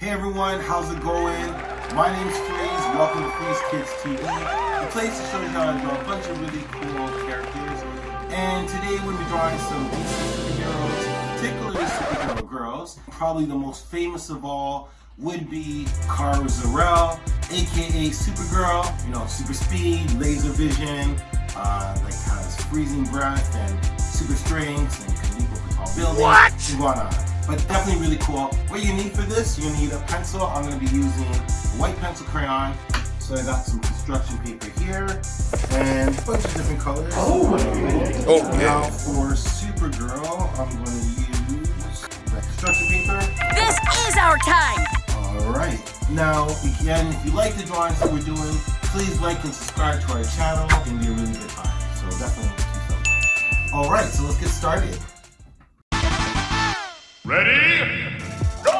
Hey everyone, how's it going? My name's Freeze. Welcome to Freeze Kids TV, the place to show you how to draw a bunch of really cool characters. And today we're going to be drawing some DC superheroes, particularly superhero girls. Probably the most famous of all would be Kara Zor-El, aka Supergirl. You know, super speed, laser vision, uh, like has freezing breath and super strength and can tall buildings. What? Whatnot but definitely really cool. What you need for this, you need a pencil. I'm gonna be using a white pencil crayon. So I got some construction paper here and a bunch of different colors. Oh, oh Now for Supergirl, I'm gonna use construction paper. This is our time! Alright. Now, again, if you like the drawings that we're doing, please like and subscribe to our channel. It's gonna be a really good time. So definitely do something. Alright, so let's get started. Ready? Go!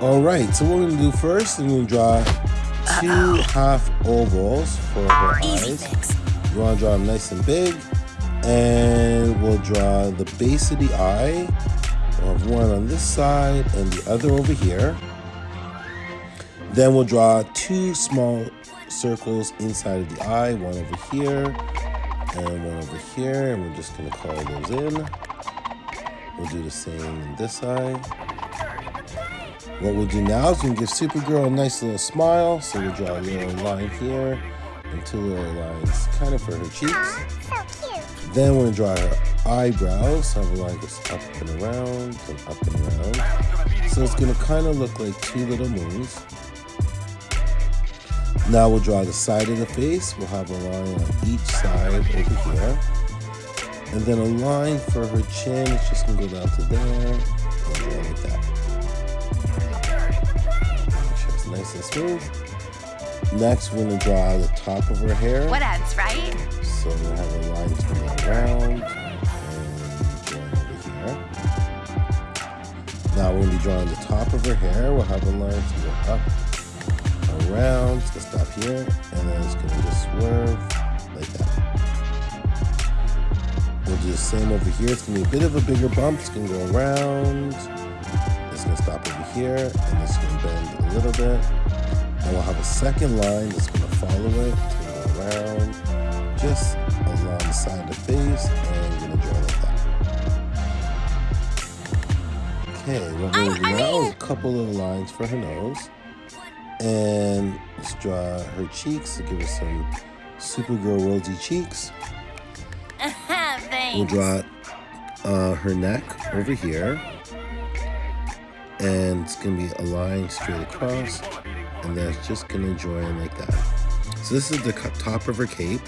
Alright, so what we're gonna do first is we're gonna draw 2 uh -oh. half ovals for her Easy eyes. Fix. You wanna draw them nice and big. And we'll draw the base of the eye. We'll have one on this side and the other over here. Then we'll draw two small circles inside of the eye, one over here and one over here, and we're just gonna color those in. We'll do the same in this side. What we'll do now is we can give Supergirl a nice little smile. So we'll draw a little line here and two little lines kind of for her cheeks. so then we're gonna draw her eyebrows. Have a line goes up and around and up and around. So it's gonna kind of look like two little moons. Now we'll draw the side of the face. We'll have a line on each side over here. And then a line for her chin, it's just gonna go down to there and like that. Make sure it's nice and smooth. Next, we're gonna draw the top of her hair. What else, right? So we have a line to go around and over here. Now we're gonna be drawing the top of her hair. We'll have a line to go up, around, it's gonna stop here, and then it's gonna just swerve like that. Do the same over here. It's gonna be a bit of a bigger bump. It's gonna go around. It's gonna stop over here, and it's gonna bend a little bit. And we'll have a second line that's gonna follow it. It's gonna go around, just along the side of the face, and gonna draw like that. Okay, what we're gonna do now a couple of lines for her nose. And let's draw her cheeks to give her some Supergirl rosy cheeks. We'll draw uh, her neck over here. And it's going to be a line straight across. And then it's just going to join like that. So this is the top of her cape.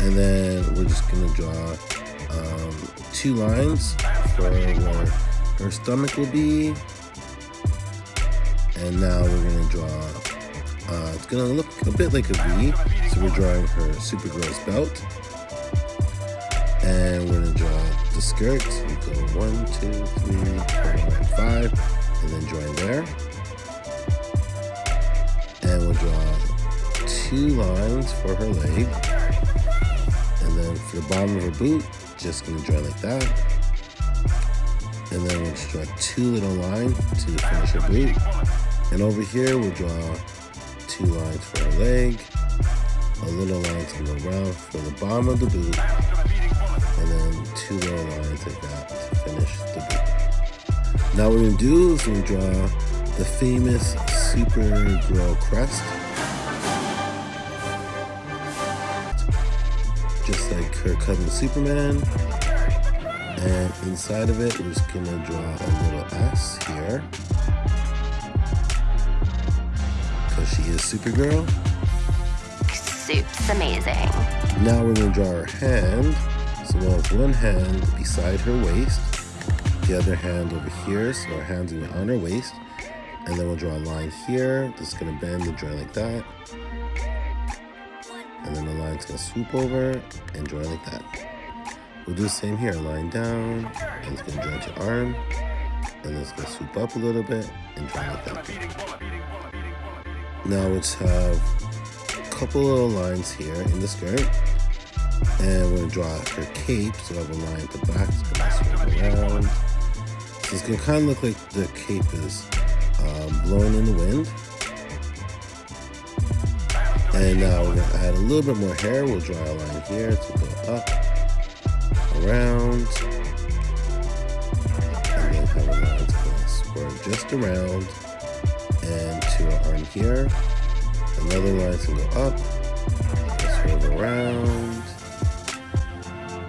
And then we're just going to draw um, two lines for where her stomach will be. And now we're going to draw, uh, it's going to look a bit like a V. So we're drawing her Supergirl's belt and we're gonna draw the skirts. We go one, two, three, four, five, and then join there. And we'll draw two lines for her leg. And then for the bottom of her boot, just gonna draw like that. And then we'll draw two little lines to finish her boot. And over here, we'll draw two lines for her leg. A little line to go around for the bottom of the boot and then two little lines like that to finish the boot. Now what we're gonna do is we're gonna draw the famous Supergirl crest. Just like her cousin Superman. And inside of it, we're just gonna draw a little S here. Because she is Supergirl. Soup's amazing. Now we're gonna draw her hand. So we'll have one hand beside her waist, the other hand over here, so our hand's gonna be on her waist. And then we'll draw a line here, that's gonna bend and join like that. And then the line's gonna swoop over and join like that. We'll do the same here, line down, and it's gonna join to arm, and then it's gonna swoop up a little bit and join like that. Now let's have couple little lines here in the skirt. And we're gonna draw her cape, so I have a line at the back, around. So it's gonna kind of look like the cape is um, blowing in the wind. And now we're gonna add a little bit more hair. We'll draw a line here to go up, around, and then have a line to go swerve just around and to our arm here. Another line to go up, swerve around,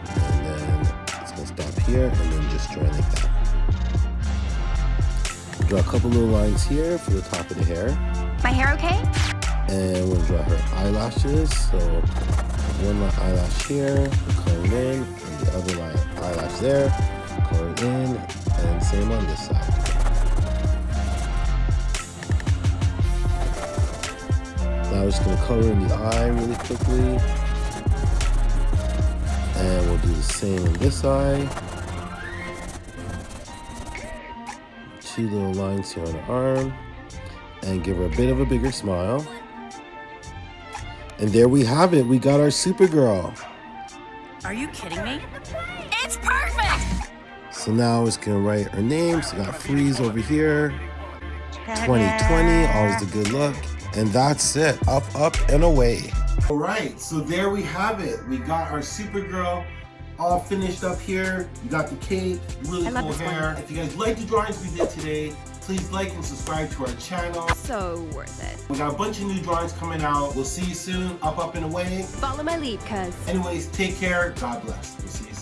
and then it's gonna stop here, and then just join like that. Draw a couple little lines here for the top of the hair My hair okay? and we'll draw her eyelashes. So one line eyelash here, color it in, and the other line eyelash there, color it in, and same on this side. Now we're just gonna color in the eye really quickly. And we'll do the same on this eye. Two little lines here on the arm. And give her a bit of a bigger smile. And there we have it. We got our Supergirl. Are you kidding me? It's perfect! So now it's gonna write her name. So we got Freeze over here. 2020, always the good luck. And that's it. Up, up, and away. All right, so there we have it. We got our Supergirl all finished up here. You got the cape, really cool this one. hair. If you guys like the drawings we did today, please like and subscribe to our channel. So worth it. We got a bunch of new drawings coming out. We'll see you soon. Up, up, and away. Follow my lead, cuz. Anyways, take care. God bless. We'll see you.